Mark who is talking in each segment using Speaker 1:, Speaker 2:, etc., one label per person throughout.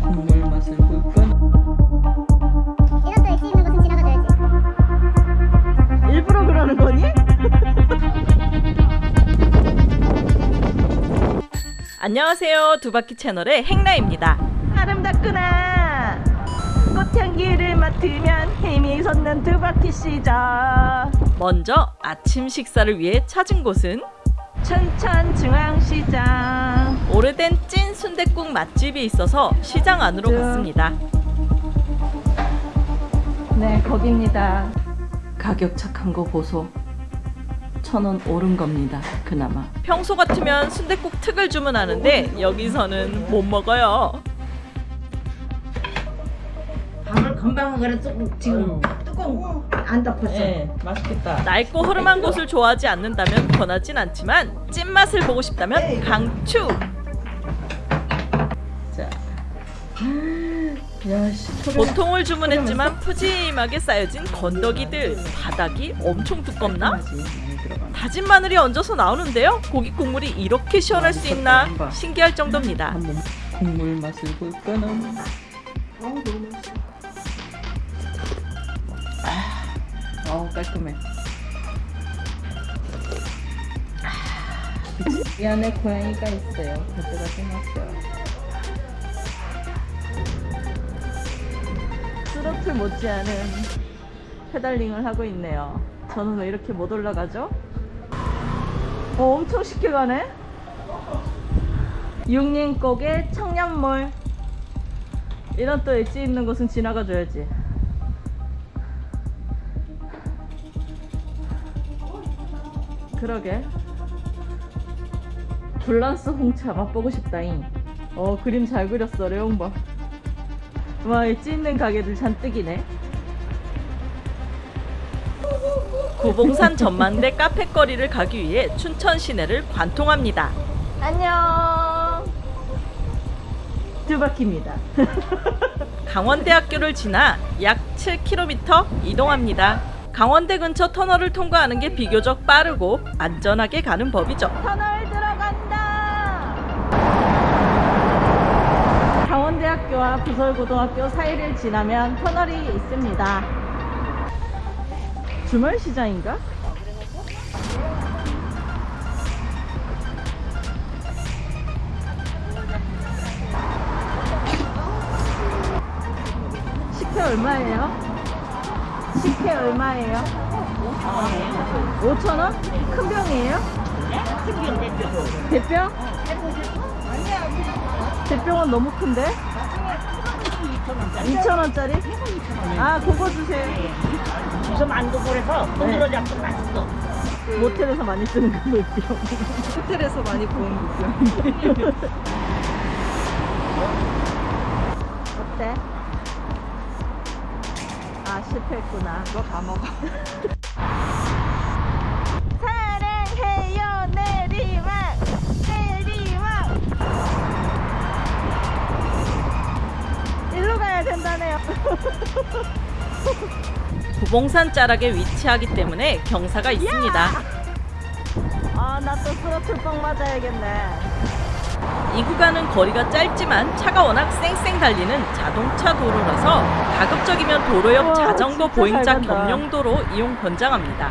Speaker 1: 국물 맛을 볼까?
Speaker 2: 이런 또 엣지? 있는 것은 지나가줘야지.
Speaker 1: 일부러 그러는 거니? 안녕하세요. 두바퀴 채널의 행라입니다. 아름답구나 꽃향기를 맡으면 힘이 솟는 두바퀴 시절. 먼저 아침 식사를 위해 찾은 곳은? 춘천 중앙시장 오래된 찐 순댓국 맛집이 있어서 시장 안으로 갔습니다. 네 거기입니다. 가격 착한 거 보소. 천 원 오른 겁니다 그나마. 평소 같으면 순댓국 특을 주문하는데 여기서는 못 먹어요.
Speaker 3: 밥을 금방 그래 뚜- 지금 뚜껑 안 덮었어.
Speaker 1: 네 맛있겠다. 낡고 흐름한 곳을 좋아하지 않는다면 권하진 않지만 찐맛을 보고 싶다면 강추 보통을 주문했지만 푸짐하게 쌓여진 건더기들 바닥이 엄청 두껍나? 다진 마늘이 얹어서 나오는데요? 고기 국물이 이렇게 시원할 수 있나? 신기할 정도입니다. 국물 맛을 볼까나? 어우 깔끔해. 이 안에 고양이가 있어요. 가져가 생겼어요 스로틀 못지않은 pedaling을 하고 있네요. 저는 왜 이렇게 못 올라가죠? 어, 엄청 쉽게 가네? 육림곡의 청년몰. 이런 또 엣지 있는 곳은 지나가 줘야지. 그러게. 굴란스 홍차 맛보고 싶다잉. 어 그림 잘 그렸어 레옹바 와 엣지 있는 가게들 잔뜩이네. 구봉산 전망대 카페거리를 가기 위해 춘천 시내를 관통합니다. 안녕. 두 바퀴입니다. 강원대학교를 지나 약 7km 이동합니다. 강원대 근처 터널을 통과하는 게 비교적 빠르고 안전하게 가는 법이죠. 터널 강원대학교와 부설고등학교 사이를 지나면 터널이 있습니다 주말 시장인가? 식혜 얼마예요? 식혜 얼마예요? 5,000원? 큰 병이에요?
Speaker 3: 큰 병 대표.
Speaker 1: 대병? 대병은 너무 큰데? 2,000원짜리? 아, 그거 주세요.
Speaker 3: 이거 만두볼에서 손으로 잡고 맛있어.
Speaker 1: 모텔에서 많이 쓰는 그 물병.
Speaker 4: 호텔에서 많이 보는 거고요.
Speaker 1: 어때? 아, 실패했구나.
Speaker 4: 이거 다 먹어.
Speaker 1: 된다네요. 구봉산 자락에 위치하기 때문에 경사가 있습니다. 아, 나 또 스로틀빵 맞아야겠네. 이 구간은 거리가 짧지만 차가 워낙 쌩쌩 달리는 자동차 도로라서 가급적이면 도로 옆 자전거 보행자. 겸용도로 이용 권장합니다.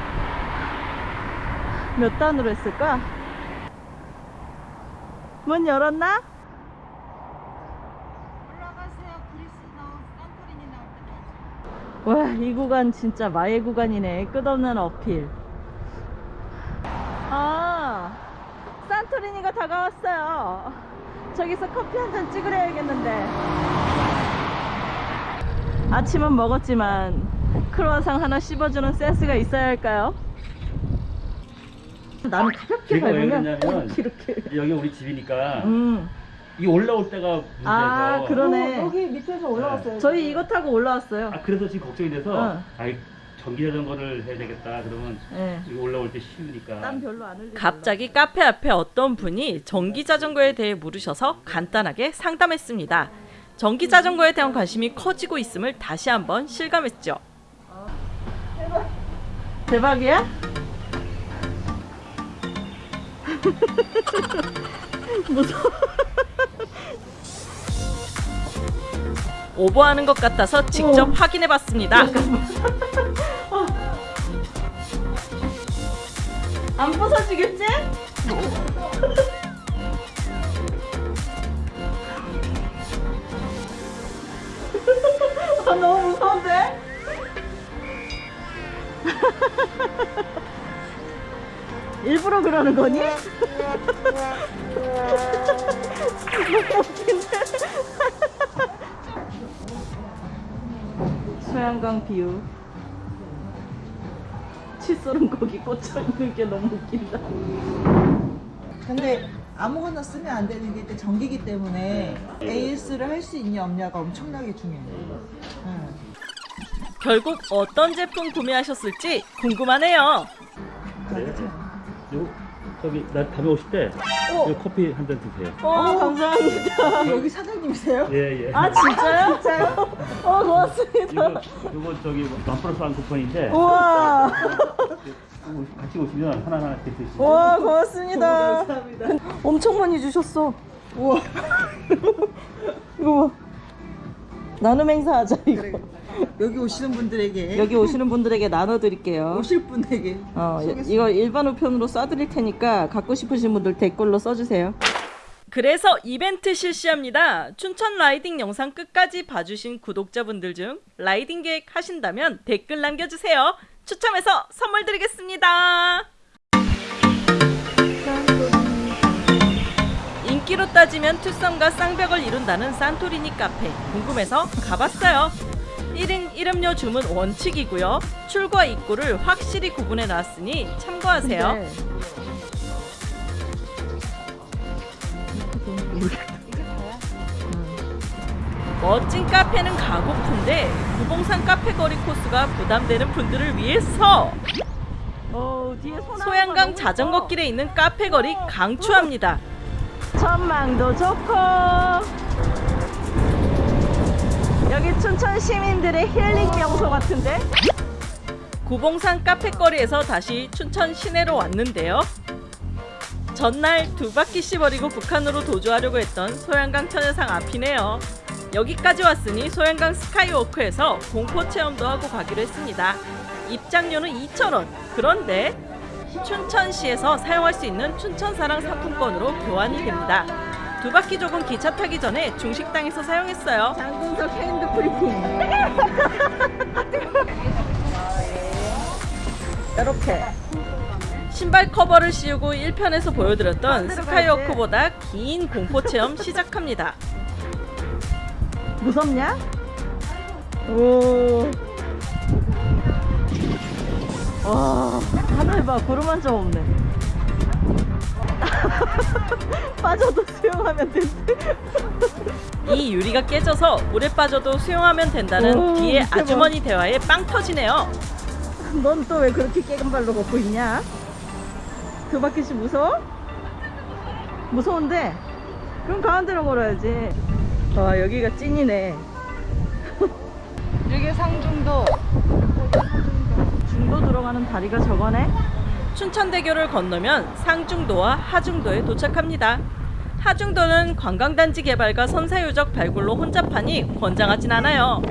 Speaker 1: 몇 단으로 했을까? 문 열었나?
Speaker 4: 올라가세요. 그리스 나올 산토리니 나올 때까지.
Speaker 1: 와, 이 구간 진짜 마의 구간이네. 끝없는 어필. 아, 산토리니가 다가왔어요. 저기서 커피 한 잔 찍으려야겠는데. 아침은 먹었지만 크로아상 하나 씹어주는 센스가 있어야 할까요? 나는 가볍게 밟으면
Speaker 5: 그러냐면
Speaker 1: 이렇게.
Speaker 5: 여기 우리 집이니까
Speaker 1: 음,
Speaker 5: 이 올라올 때가 문제여서
Speaker 1: 아, 그러네.
Speaker 4: 어, 여기 밑에서 올라왔어요.
Speaker 1: 저희 이거 타고 올라왔어요.
Speaker 5: 아, 그래서 지금 걱정이 돼서
Speaker 1: 어.
Speaker 5: 아이 전기 자전거를 해야 되겠다 그러면
Speaker 1: 예.
Speaker 5: 이거 올라올 때 쉬우니까
Speaker 1: 땀 별로 안 흘리고 갑자기 카페 앞에 어떤 분이 전기 자전거에 대해 물으셔서 간단하게 상담했습니다. 전기 자전거에 대한 관심이 커지고 있음을 다시 한번 실감했죠. 대박이야? 무서워.
Speaker 6: 오버하는 것 같아서 직접 확인해 봤습니다. 안 부서지겠지? 아, 너무 무서운데? 일부러 그러는 거니? 소양강 비유 칫솔은 거기 꽂혀있는 게 너무 웃긴다
Speaker 4: 근데 아무거나 쓰면 안 되는 게 전기기 때문에 AS를 할 수 있냐 없냐가 엄청나게 중요해요. 응.
Speaker 6: 결국 어떤 제품 구매하셨을지 궁금하네요
Speaker 5: 요 저기 나 다음에 오실 때
Speaker 6: 어.
Speaker 5: 요 커피 한 잔 드세요.
Speaker 6: 와 감사합니다
Speaker 4: 여기 사장님이세요?
Speaker 5: 예 예.
Speaker 6: 아 진짜요? 진짜요? 어 고맙습니다
Speaker 5: 이거 이거 저기 만 플러스 한 쿠폰인데
Speaker 6: 우와
Speaker 5: 이거 같이 오시면 하나 하나 드시고.
Speaker 6: 와 고맙습니다
Speaker 4: 감사합니다.
Speaker 6: 엄청 많이 주셨어 우와 이거 봐 나눔 행사하자 이거
Speaker 4: 여기 오시는 분들에게
Speaker 6: 여기 오시는 분들에게 나눠드릴게요
Speaker 4: 오실 분에게
Speaker 6: 어,
Speaker 4: 쏘겠습니다.
Speaker 6: 이거 일반 우편으로 쏴드릴 테니까 갖고 싶으신 분들 댓글로 써주세요. 그래서 이벤트 실시합니다. 춘천 라이딩 영상 끝까지 봐주신 구독자분들 중 라이딩 계획 하신다면 댓글 남겨주세요. 추첨해서 선물 드리겠습니다. 따지면 투썸과 쌍벽을 이룬다는 산토리니 카페 궁금해서 가봤어요. 1인 1음료 주문 원칙이고요. 출과 입구를 확실히 구분해 놨으니 참고하세요. 멋진 카페는 가고픈데 구봉산 카페 거리 코스가 부담되는 분들을 위해서 소양강 자전거 길에 있는 카페 거리 강추합니다. 전망도 좋고 여기 춘천 시민들의 힐링 명소 같은데? 구봉산 카페거리에서 다시 춘천 시내로 왔는데요. 전날 두 바퀴씩 버리고 북한으로 도주하려고 했던 소양강 천여상 앞이네요. 여기까지 왔으니 소양강 스카이워크에서 공포 체험도 하고 가기로 했습니다. 입장료는 2,000원. 그런데 춘천시에서 사용할 수 있는 춘천사랑 상품권으로 교환이 됩니다. 두 바퀴 좁은 기차 타기 전에 중식당에서 사용했어요.
Speaker 4: 장군석 hand printing.
Speaker 6: 이렇게 신발 커버를 씌우고 1편에서 보여드렸던 스카이워크보다 긴 공포 체험 시작합니다. 무섭냐? 오. 와, 하늘 봐. 구름 한 점 없네. 빠져도 수영하면 된대. 이 유리가 깨져서 물에 빠져도 수영하면 된다는
Speaker 4: 오,
Speaker 6: 뒤에. 아주머니 대화에 빵 터지네요. 넌 또 왜 그렇게 깨끗 발로 걷고 있냐? 두 바퀴씩 무서워? 무서운데? 그럼 가운데로 걸어야지. 와 여기가 찐이네.
Speaker 1: 여기 상중도
Speaker 6: 중도 들어가는 다리가 저거네. 춘천대교를 건너면 상중도와 하중도에 도착합니다. 하중도는 관광단지 개발과 선사유적 발굴로 혼잡하니 권장하진 않아요.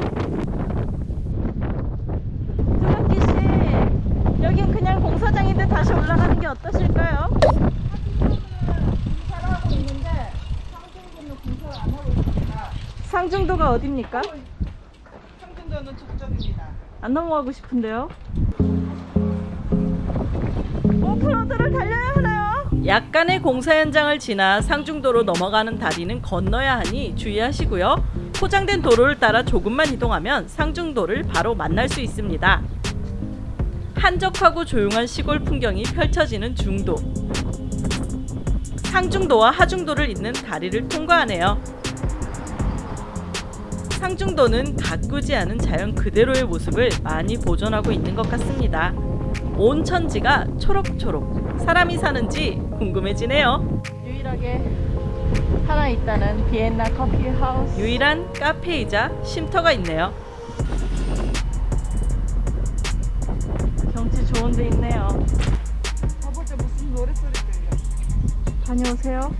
Speaker 6: 두바퀴 씨, 여긴 그냥 공사장인데 다시 올라가는 게 어떠실까요? 상중도가 어딥니까?
Speaker 4: 상중도는 저쪽입니다.
Speaker 6: 안 넘어가고 싶은데요. 오프로드를 달려야 하나요? 약간의 공사 현장을 지나 상중도로 넘어가는 다리는 건너야 하니 주의하시고요. 포장된 도로를 따라 조금만 이동하면 상중도를 바로 만날 수 있습니다. 한적하고 조용한 시골 풍경이 펼쳐지는 중도. 상중도와 하중도를 잇는 다리를 통과하네요. 상중도는 가꾸지 않은 자연 그대로의 모습을 많이 보존하고 있는 것 같습니다. 온 천지가 초록초록 사람이 사는지 궁금해지네요.
Speaker 1: 유일하게 하나 있다는 비엔나 커피 하우스.
Speaker 6: 유일한 카페이자 쉼터가 있네요. 경치 좋은 데 있네요.
Speaker 1: 가보자 무슨 노래소리 들려.
Speaker 6: 다녀오세요.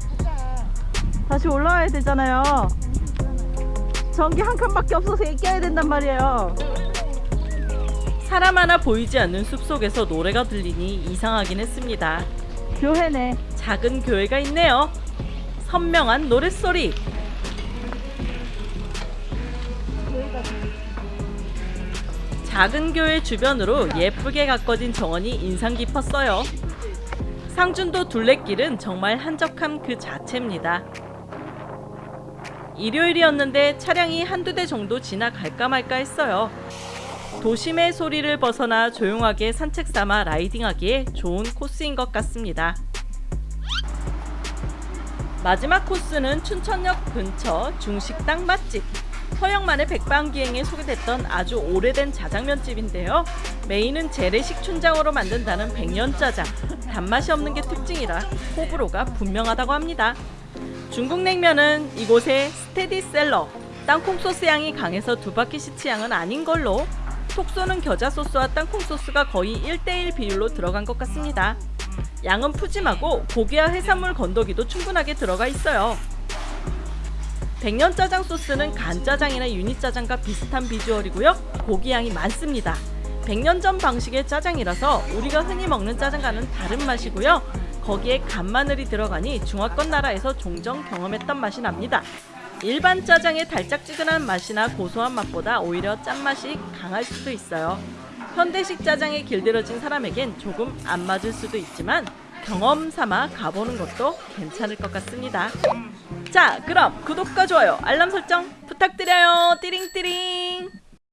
Speaker 6: 다시 올라와야 되잖아요.
Speaker 1: 전기 한 칸밖에 없어서 껴야 된단 말이에요.
Speaker 6: 사람 하나 보이지 않는 숲속에서 노래가 들리니 이상하긴 했습니다.
Speaker 1: 교회네.
Speaker 6: 작은 교회가 있네요. 선명한 노랫소리. 작은 교회 주변으로 예쁘게 가꿔진 정원이 인상 깊었어요. 상준도 둘레길은 정말 한적함 그 자체입니다. 일요일이었는데 차량이 한두 대 정도 지나갈까 말까 했어요. 도심의 소리를 벗어나 조용하게 산책 삼아 라이딩하기에 좋은 코스인 것 같습니다. 마지막 코스는 춘천역 근처 중식당 맛집. 서영만의 백반기행에 소개됐던 아주 오래된 자장면집인데요. 메인은 재래식 춘장으로 만든다는 백년짜장. 단맛이 없는 게 특징이라 호불호가 분명하다고 합니다. 중국 냉면은 이곳의 스테디셀러. 땅콩 소스 향이 강해서 두 바퀴 시치 향은 아닌 걸로 톡 쏘는 겨자 소스와 땅콩 소스가 거의 1대1 비율로 들어간 것 같습니다. 양은 푸짐하고 고기와 해산물 건더기도 충분하게 들어가 있어요. 백년 짜장 소스는 간짜장이나 유니짜장과 비슷한 비주얼이고요. 고기 양이 많습니다. 백년전 방식의 짜장이라서 우리가 흔히 먹는 짜장과는 다른 맛이고요. 거기에 간마늘이 들어가니 중화권 나라에서 종종 경험했던 맛이 납니다. 일반 짜장의 달짝지근한 맛이나 고소한 맛보다 오히려 짠맛이 강할 수도 있어요. 현대식 짜장에 길들여진 사람에겐 조금 안 맞을 수도 있지만 경험 삼아 가보는 것도 괜찮을 것 같습니다. 자, 그럼 구독과 좋아요, 알람 설정 부탁드려요. 띠링띠링.